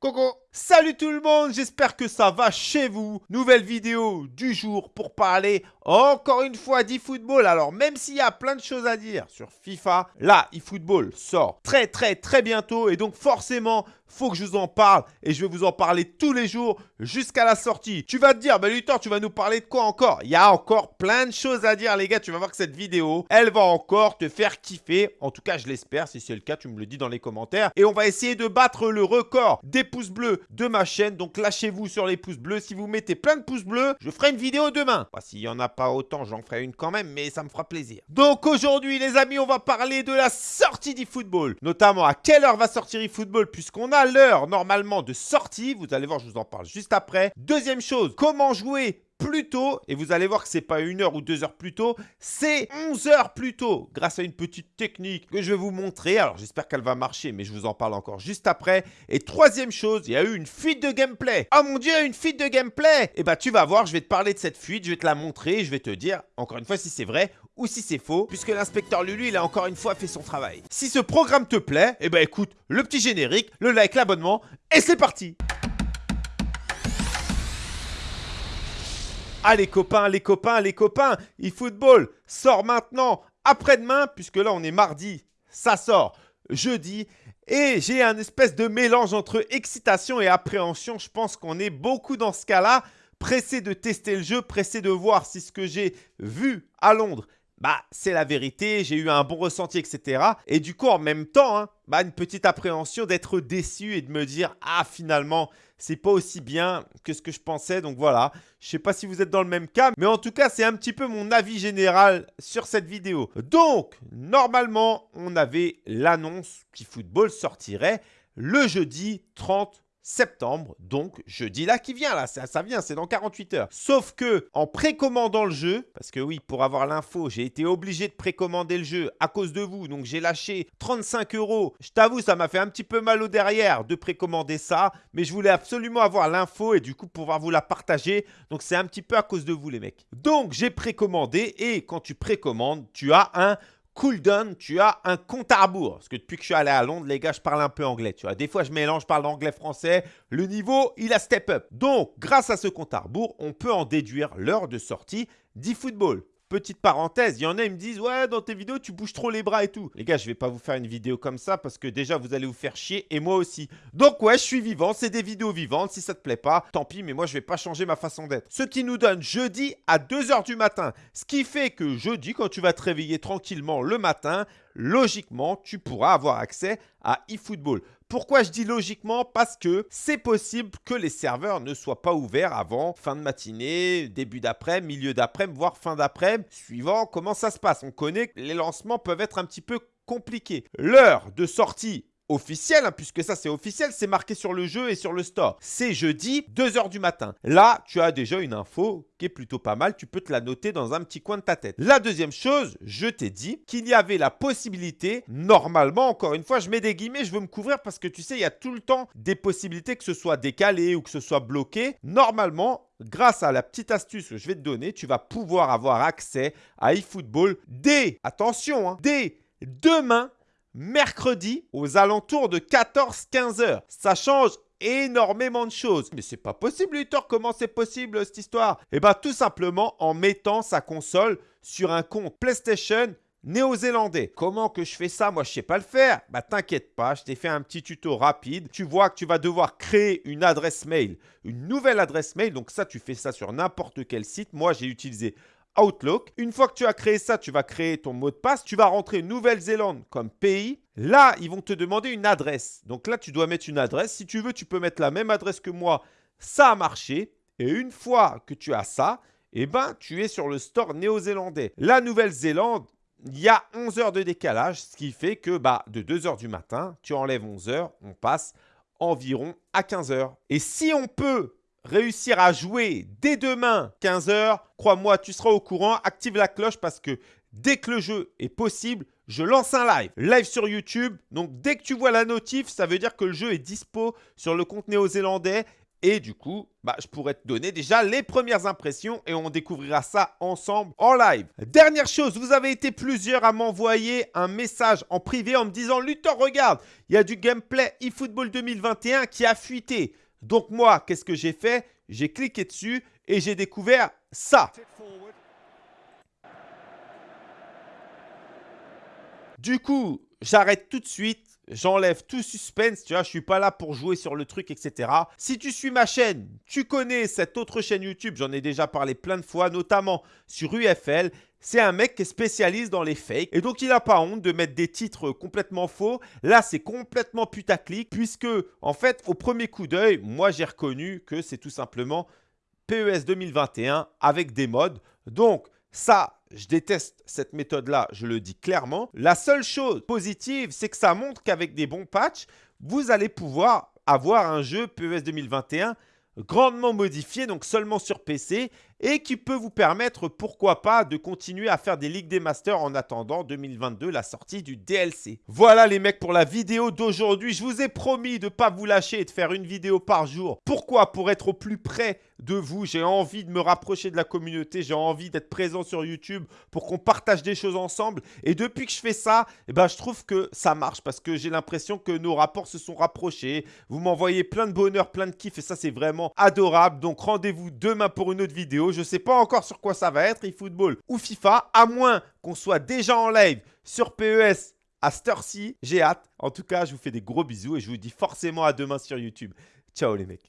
ここ。Salut tout le monde, j'espère que ça va chez vous. Nouvelle vidéo du jour pour parler encore une fois d'eFootball. Alors même s'il y a plein de choses à dire sur FIFA, là eFootball sort très très très bientôt et donc forcément faut que je vous en parle et je vais vous en parler tous les jours jusqu'à la sortie. Tu vas te dire, bah Luthor, tu vas nous parler de quoi encore? Il y a encore plein de choses à dire les gars, tu vas voir que cette vidéo, elle va encore te faire kiffer. En tout cas, je l'espère, si c'est le cas, tu me le dis dans les commentaires. Et on va essayer de battre le record des pouces bleus de ma chaîne. Donc lâchez-vous sur les pouces bleus. Si vous mettez plein de pouces bleus, je ferai une vidéo demain. S'il n'y en a pas autant, j'en ferai une quand même, mais ça me fera plaisir. Donc aujourd'hui, les amis, on va parler de la sortie d'eFootball. Notamment à quelle heure va sortir eFootball, puisqu'on a l'heure normalement de sortie. Vous allez voir, je vous en parle juste après. Deuxième chose, comment jouer plus tôt, et vous allez voir que c'est pas une heure ou deux heures plus tôt, c'est 11 heures plus tôt, grâce à une petite technique que je vais vous montrer. Alors j'espère qu'elle va marcher, mais je vous en parle encore juste après. Et troisième chose, il y a eu une fuite de gameplay. Oh mon dieu, une fuite de gameplay eh bah tu vas voir, je vais te parler de cette fuite, je vais te la montrer, je vais te dire, encore une fois, si c'est vrai ou si c'est faux, puisque l'inspecteur Lulu, il a encore une fois fait son travail. Si ce programme te plaît, eh bah écoute, le petit générique, le like, l'abonnement, et c'est parti Ah les copains, les copains, les copains, eFootball sort maintenant, après-demain, puisque là on est mardi, ça sort jeudi. Et j'ai un espèce de mélange entre excitation et appréhension. Je pense qu'on est beaucoup dans ce cas-là. Pressé de tester le jeu, pressé de voir si ce que j'ai vu à Londres bah c'est la vérité, j'ai eu un bon ressenti, etc. Et du coup, en même temps, hein, bah, une petite appréhension d'être déçu et de me dire « Ah, finalement, c'est pas aussi bien que ce que je pensais. » Donc voilà, je sais pas si vous êtes dans le même cas, mais en tout cas, c'est un petit peu mon avis général sur cette vidéo. Donc, normalement, on avait l'annonce qu'eFootball sortirait le jeudi 30 septembre, donc jeudi là qui vient là, ça, ça vient, c'est dans 48 heures. Sauf que en précommandant le jeu, parce que oui, pour avoir l'info, j'ai été obligé de précommander le jeu à cause de vous, donc j'ai lâché 35 euros. Je t'avoue, ça m'a fait un petit peu mal au derrière de précommander ça, mais je voulais absolument avoir l'info et du coup pouvoir vous la partager. Donc c'est un petit peu à cause de vous les mecs. Donc j'ai précommandé et quand tu précommandes, tu as un cooldown, tu as un compte à rebours. Parce que depuis que je suis allé à Londres, les gars, je parle un peu anglais. Des fois, je mélange, je parle anglais-français. Le niveau, il a step up. Donc, grâce à ce compte à rebours, on peut en déduire l'heure de sortie d'eFootball. Petite parenthèse, il y en a, ils me disent Ouais, dans tes vidéos, tu bouges trop les bras et tout. Les gars, je vais pas vous faire une vidéo comme ça parce que déjà, vous allez vous faire chier et moi aussi. Donc, ouais, je suis vivant, c'est des vidéos vivantes. Si ça te plaît pas, tant pis, mais moi, je vais pas changer ma façon d'être. Ce qui nous donne jeudi à 2h du matin. Ce qui fait que jeudi, quand tu vas te réveiller tranquillement le matin, logiquement, tu pourras avoir accès à eFootball. Pourquoi je dis logiquement Parce que c'est possible que les serveurs ne soient pas ouverts avant fin de matinée, début d'après, milieu d'après, voire fin d'après, suivant comment ça se passe. On connaît que les lancements peuvent être un petit peu compliqués. L'heure de sortie officiel, hein, puisque ça c'est officiel, c'est marqué sur le jeu et sur le store. C'est jeudi, 2h du matin. Là, tu as déjà une info qui est plutôt pas mal, tu peux te la noter dans un petit coin de ta tête. La deuxième chose, je t'ai dit qu'il y avait la possibilité, normalement, encore une fois, je mets des guillemets, je veux me couvrir parce que tu sais, il y a tout le temps des possibilités que ce soit décalé ou que ce soit bloqué. Normalement, grâce à la petite astuce que je vais te donner, tu vas pouvoir avoir accès à eFootball dès, attention, hein, dès demain mercredi aux alentours de 14-15 heures. Ça change énormément de choses. Mais c'est pas possible, Luthor. Comment c'est possible cette histoire? Eh bien, tout simplement en mettant sa console sur un compte PlayStation néo-zélandais. Comment que je fais ça? Moi, je sais pas le faire. Bah, t'inquiète pas, je t'ai fait un petit tuto rapide. Tu vois que tu vas devoir créer une adresse mail, une nouvelle adresse mail. Donc ça, tu fais ça sur n'importe quel site. Moi, j'ai utilisé Outlook. Une fois que tu as créé ça, tu vas créer ton mot de passe. Tu vas rentrer Nouvelle-Zélande comme pays. Là, ils vont te demander une adresse. Donc là, tu dois mettre une adresse. Si tu veux, tu peux mettre la même adresse que moi. Ça a marché. Et une fois que tu as ça, eh ben, tu es sur le store néo-zélandais. La Nouvelle-Zélande, il y a 11 heures de décalage, ce qui fait que bah, de 2 heures du matin, tu enlèves 11 heures, on passe environ à 15 heures. Et si on peut réussir à jouer dès demain 15h, crois-moi, tu seras au courant. Active la cloche parce que dès que le jeu est possible, je lance un live. Live sur YouTube. Donc dès que tu vois la notif, ça veut dire que le jeu est dispo sur le compte néo-zélandais Et du coup, bah, je pourrais te donner déjà les premières impressions et on découvrira ça ensemble en live. Dernière chose, vous avez été plusieurs à m'envoyer un message en privé en me disant « Luthor, regarde, il y a du gameplay eFootball 2021 qui a fuité. » Donc moi, qu'est-ce que j'ai fait? J'ai cliqué dessus et j'ai découvert ça. Du coup, j'arrête tout de suite. J'enlève tout suspense, tu vois, je suis pas là pour jouer sur le truc, etc. Si tu suis ma chaîne, tu connais cette autre chaîne YouTube, j'en ai déjà parlé plein de fois, notamment sur UFL. C'est un mec qui est spécialiste dans les fakes et donc il n'a pas honte de mettre des titres complètement faux. Là, c'est complètement putaclic puisque, en fait, au premier coup d'œil, moi j'ai reconnu que c'est tout simplement PES 2021 avec des modes. Donc, ça, je déteste cette méthode-là, je le dis clairement. La seule chose positive, c'est que ça montre qu'avec des bons patchs, vous allez pouvoir avoir un jeu PES 2021 grandement modifié, donc seulement sur PC, et qui peut vous permettre, pourquoi pas, de continuer à faire des Ligues des Masters en attendant 2022, la sortie du DLC. Voilà les mecs pour la vidéo d'aujourd'hui. Je vous ai promis de ne pas vous lâcher et de faire une vidéo par jour. Pourquoi? Pour être au plus près de vous. J'ai envie de me rapprocher de la communauté. J'ai envie d'être présent sur YouTube pour qu'on partage des choses ensemble. Et depuis que je fais ça, eh ben, je trouve que ça marche parce que j'ai l'impression que nos rapports se sont rapprochés. Vous m'envoyez plein de bonheur, plein de kiff et ça, c'est vraiment adorable. Donc, rendez-vous demain pour une autre vidéo. Je ne sais pas encore sur quoi ça va être, eFootball ou FIFA, à moins qu'on soit déjà en live sur PES à cette J'ai hâte. En tout cas, je vous fais des gros bisous et je vous dis forcément à demain sur YouTube. Ciao les mecs.